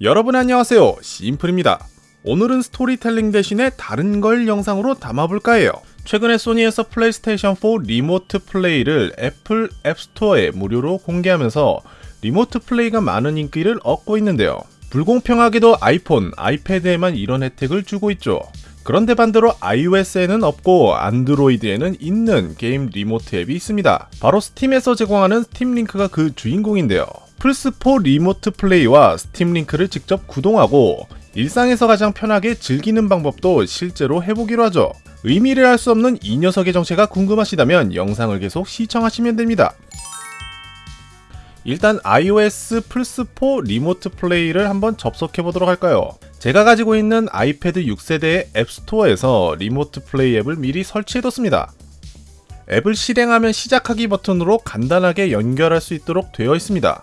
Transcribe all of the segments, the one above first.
여러분 안녕하세요. 심플입니다. 오늘은 스토리텔링 대신에 다른 걸 영상으로 담아볼까 해요? 최근에 소니에서 플레이스테이션 4 remote play를 애플 앱스토어에 무료로 공개하면서 remote play가 많은 인기를 얻고 있는데요. 불공평하게도 아이폰, 아이패드에만 이런 혜택을 주고 있죠. 그런데 반대로 iOS에는 없고 안드로이드에는 있는 게임 remote 앱이 있습니다. 바로 스팀에서 제공하는 스팀 링크가 그 주인공인데요 플스4 remote play와 스팀 링크를 직접 구동하고 일상에서 가장 편하게 즐기는 방법도 실제로 해보기로 하죠. 의미를 알 수 없는 이 녀석의 정체가 궁금하시다면 영상을 계속 시청하시면 됩니다. 일단 iOS 플스4 remote play를 한번 접속해 보도록 할까요? 제가 가지고 있는 아이패드 6세대의 앱스토어에서 remote play 앱을 미리 설치해뒀습니다. 앱을 실행하면 시작하기 버튼으로 간단하게 연결할 수 있도록 되어 있습니다.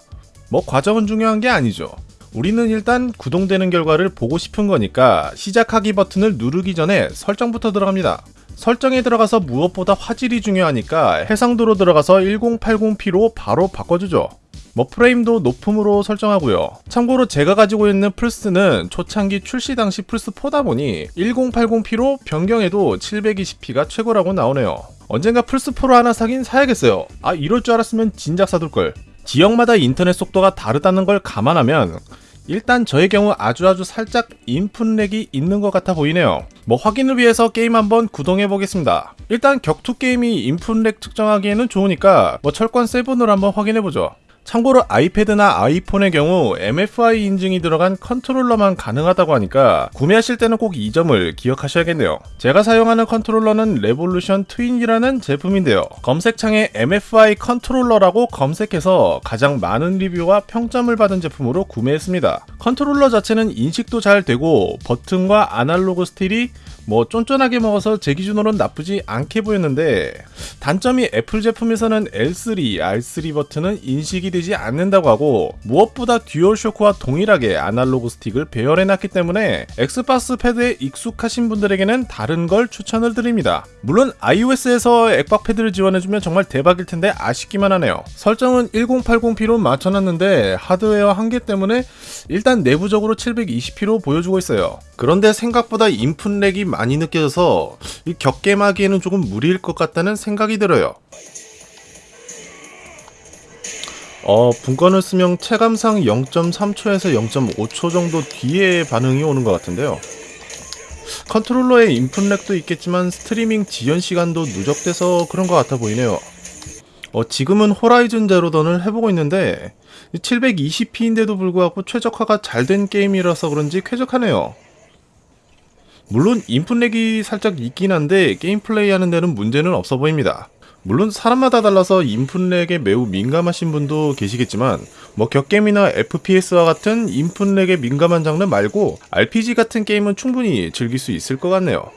뭐 과정은 중요한 게 아니죠. 우리는 일단 구동되는 결과를 보고 싶은 거니까 시작하기 버튼을 누르기 전에 설정부터 들어갑니다. 설정에 들어가서 무엇보다 화질이 중요하니까 해상도로 들어가서 1080p로 바로 바꿔주죠. 뭐 프레임도 높음으로 설정하고요. 참고로 제가 가지고 있는 플스는 초창기 출시 당시 플스4다 보니 1080p로 변경해도 720p가 최고라고 나오네요. 언젠가 플스4 프로 하나 사긴 사야겠어요. 아 이럴 줄 알았으면 진작 사둘걸. 지역마다 인터넷 속도가 다르다는 걸 감안하면 일단 저의 경우 아주아주 아주 살짝 input lag이 있는 것 같아 보이네요. 뭐 확인을 위해서 게임 한번 구동해 보겠습니다. 일단 격투 게임이 input lag 측정하기에는 좋으니까 뭐 철권 7으로 한번 확인해 보죠 참고로 아이패드나 아이폰의 경우 MFI 인증이 들어간 컨트롤러만 가능하다고 하니까 구매하실 때는 꼭 이 점을 기억하셔야겠네요. 제가 사용하는 컨트롤러는 레볼루션 트윈이라는 제품인데요. 검색창에 MFI 컨트롤러라고 검색해서 가장 많은 리뷰와 평점을 받은 제품으로 구매했습니다. 컨트롤러 자체는 인식도 잘 되고 버튼과 아날로그 스틱이 뭐 쫀쫀하게 먹어서 제 기준으로는 나쁘지 않게 보였는데 단점이 애플 제품에서는 L3, R3 버튼은 인식이 되지 않는다고 하고 무엇보다 듀얼쇼크와 동일하게 아날로그 스틱을 배열해놨기 때문에 엑스박스 패드에 익숙하신 분들에게는 다른 걸 추천을 드립니다. 물론 iOS에서 액박 패드를 지원해주면 정말 대박일 텐데 아쉽기만 하네요. 설정은 1080p로 맞춰놨는데 하드웨어 한계 때문에 일단 내부적으로 720p로 보여주고 있어요. 그런데 생각보다 input lag이 많이 느껴져서 격겜하기에는 조금 무리일 것 같다는 생각이 들어요. 어, 붕권을 쓰면 체감상 0.3초에서 0.5초 정도 뒤에 반응이 오는 것 같은데요. 컨트롤러의 input lag도 있겠지만 스트리밍 지연 시간도 누적돼서 그런 것 같아 보이네요. 어, 지금은 Horizon Zero Dawn을 해보고 있는데 720p인데도 불구하고 최적화가 잘 된 게임이라서 그런지 쾌적하네요. 물론 input lag이 살짝 있긴 한데 게임 플레이하는 데는 문제는 없어 보입니다. 물론 사람마다 달라서 input lag에 매우 민감하신 분도 계시겠지만 뭐 격게임이나 FPS와 같은 input lag에 민감한 장르 말고 RPG 같은 게임은 충분히 즐길 수 있을 것 같네요.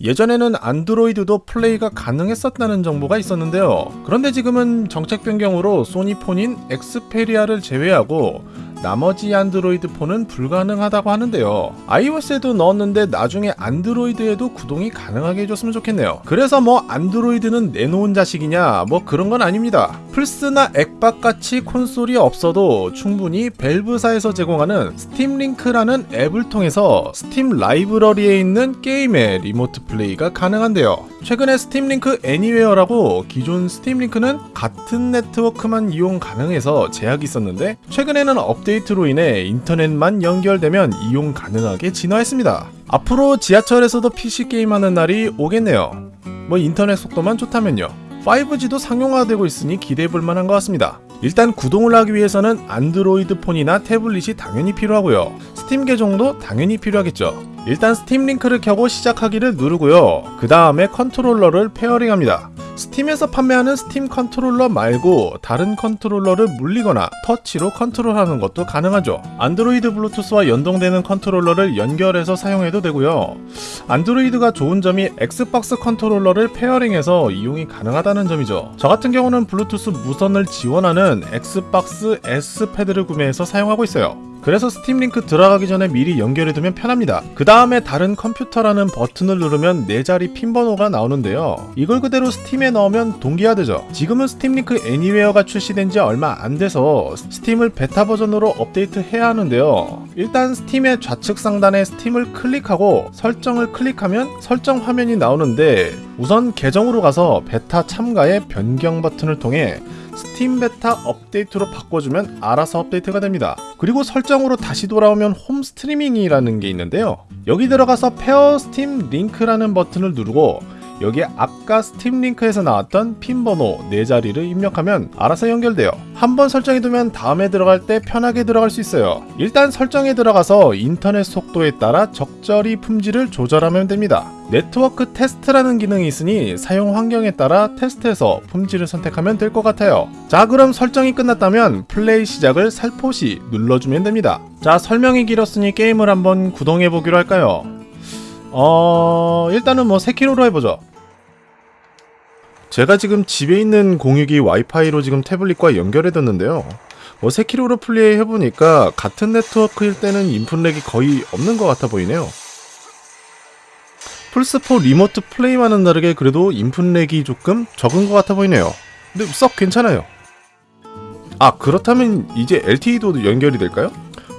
예전에는 안드로이드도 플레이가 가능했었다는 정보가 있었는데요. 그런데 지금은 정책 변경으로 소니폰인 엑스페리아를 제외하고 나머지 안드로이드 폰은 불가능하다고 하는데요. iOS에도 넣었는데 나중에 안드로이드에도 구동이 가능하게 해줬으면 좋겠네요. 그래서 뭐 안드로이드는 내놓은 자식이냐 뭐 그런 건 아닙니다. 플스나 엑박같이 콘솔이 없어도 충분히 밸브사에서 제공하는 스팀 링크라는 앱을 통해서 스팀 라이브러리에 있는 게임의 remote play가 가능한데요. 최근에 스팀 링크 Anywhere라고 기존 스팀 링크는 같은 네트워크만 이용 가능해서 제약이 있었는데 최근에는 업데이트 로 인해 인터넷만 연결되면 이용 가능하게 진화했습니다. 앞으로 지하철에서도 PC게임 하는 날이 오겠네요. 뭐 인터넷 속도만 좋다면요. 5G도 상용화되고 있으니 기대해볼 만한 것 같습니다. 일단 구동을 하기 위해서는 안드로이드 폰이나 태블릿이 당연히 필요하고요. 스팀 계정도 당연히 필요하겠죠. 일단 스팀 링크를 켜고 시작하기를 누르고요. 그 다음에 컨트롤러를 pairing합니다. 스팀에서 판매하는 스팀 컨트롤러 말고 다른 컨트롤러를 물리거나 터치로 컨트롤하는 것도 가능하죠. 안드로이드 블루투스와 연동되는 컨트롤러를 연결해서 사용해도 되고요. 안드로이드가 좋은 점이 엑스박스 컨트롤러를 pairing해서 이용이 가능하다는 점이죠. 저 같은 경우는 블루투스 무선을 지원하는 엑스박스 S 패드를 구매해서 사용하고 있어요. 그래서 스팀 링크 들어가기 전에 미리 연결해두면 편합니다. 그 다음에 다른 컴퓨터라는 버튼을 누르면 네 자리 핀 번호가 나오는데요. 이걸 그대로 스팀에 넣으면 동기화되죠. 지금은 스팀 링크 Anywhere가 출시된 지 얼마 안 돼서 스팀을 베타 버전으로 업데이트 해야 하는데요. 일단 스팀의 좌측 상단에 스팀을 클릭하고 설정을 클릭하면 설정 화면이 나오는데 우선 계정으로 가서 베타 참가의 변경 버튼을 통해 스팀 베타 업데이트로 바꿔주면 알아서 업데이트가 됩니다. 그리고 설정으로 다시 돌아오면 home streaming이라는 게 있는데요. 여기 들어가서 pair Steam Link라는 버튼을 누르고 여기에 아까 스팀 링크에서 나왔던 핀 번호 4자리를 입력하면 알아서 연결돼요. 한번 설정해두면 다음에 들어갈 때 편하게 들어갈 수 있어요. 일단 설정에 들어가서 인터넷 속도에 따라 적절히 품질을 조절하면 됩니다. 네트워크 테스트라는 기능이 있으니 사용 환경에 따라 테스트해서 품질을 선택하면 될 것 같아요. 자 그럼 설정이 끝났다면 플레이 시작을 살포시 눌러주면 됩니다. 자 설명이 길었으니 게임을 한번 구동해 보기로 할까요? 어 일단은 뭐 세키로로 해보죠. 제가 지금 집에 있는 공유기 와이파이로 지금 태블릿과 연결해뒀는데요. 뭐 세키로로 플레이 해보니까 같은 네트워크일 때는 input lag이 거의 없는 것 같아 보이네요. 플스4 remote play와는 다르게 그래도 input lag이 조금 적은 것 같아 보이네요. 근데 썩 괜찮아요. 아 그렇다면 이제 LTE도 연결이 될까요?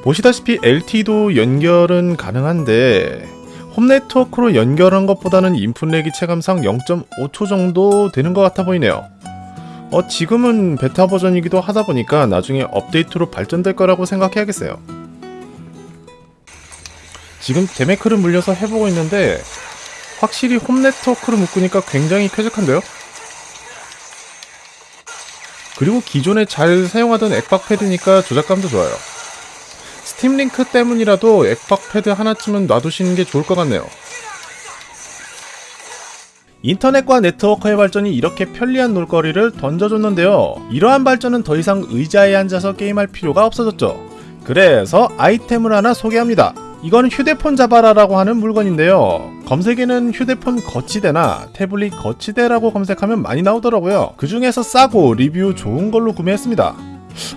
보시다시피 LTE도 연결은 가능한데 홈 네트워크로 연결한 것보다는 인풋렉이 체감상 0.5초 정도 되는 것 같아 보이네요. 어, 지금은 베타 버전이기도 하다 보니까 나중에 업데이트로 발전될 거라고 생각해야겠어요. 지금 데메크를 물려서 해보고 있는데 확실히 홈 네트워크로 묶으니까 굉장히 쾌적한데요? 그리고 기존에 잘 사용하던 액박 패드니까 조작감도 좋아요. 스팀 링크 때문이라도 액박 패드 하나쯤은 놔두시는 게 좋을 것 같네요. 인터넷과 네트워크의 발전이 이렇게 편리한 놀거리를 던져줬는데요. 이러한 발전은 더 이상 의자에 앉아서 게임할 필요가 없어졌죠. 그래서 아이템을 하나 소개합니다. 이건 휴대폰 자바라라고 하는 물건인데요. 검색에는 휴대폰 거치대나 태블릿 거치대라고 검색하면 많이 나오더라고요. 그 중에서 싸고 리뷰 좋은 걸로 구매했습니다.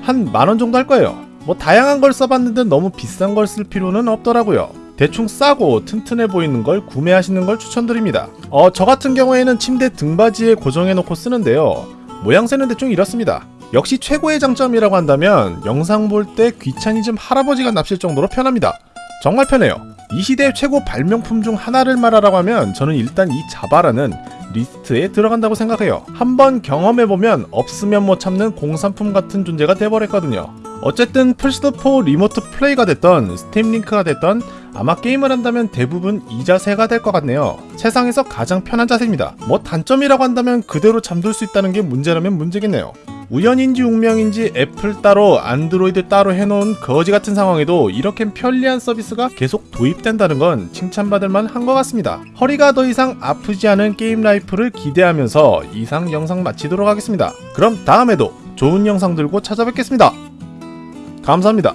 한 만원 정도 할 거예요. 뭐 다양한 걸 써봤는데 너무 비싼 걸 쓸 필요는 없더라고요. 대충 싸고 튼튼해 보이는 걸 구매하시는 걸 추천드립니다. 어, 저 같은 경우에는 침대 등받이에 고정해 놓고 쓰는데요. 모양새는 대충 이렇습니다. 역시 최고의 장점이라고 한다면 영상 볼 때 귀차니즘 할아버지가 납실 정도로 편합니다. 정말 편해요. 이 시대의 최고 발명품 중 하나를 말하라고 하면 저는 일단 이 자바라는 리스트에 들어간다고 생각해요. 한번 경험해보면 없으면 못 참는 공산품 같은 존재가 돼버렸거든요. 어쨌든 플스4 remote play가 됐던 스팀 링크가 됐던 아마 게임을 한다면 대부분 이 자세가 될 것 같네요. 세상에서 가장 편한 자세입니다. 뭐 단점이라고 한다면 그대로 잠들 수 있다는 게 문제라면 문제겠네요. 우연인지 운명인지 애플 따로 안드로이드 따로 해놓은 거지 같은 상황에도 이렇게 편리한 서비스가 계속 도입된다는 건 칭찬받을 만한 것 같습니다. 허리가 더 이상 아프지 않은 게임 life를 기대하면서 이상 영상 마치도록 하겠습니다. 그럼 다음에도 좋은 영상 들고 찾아뵙겠습니다. 감사합니다.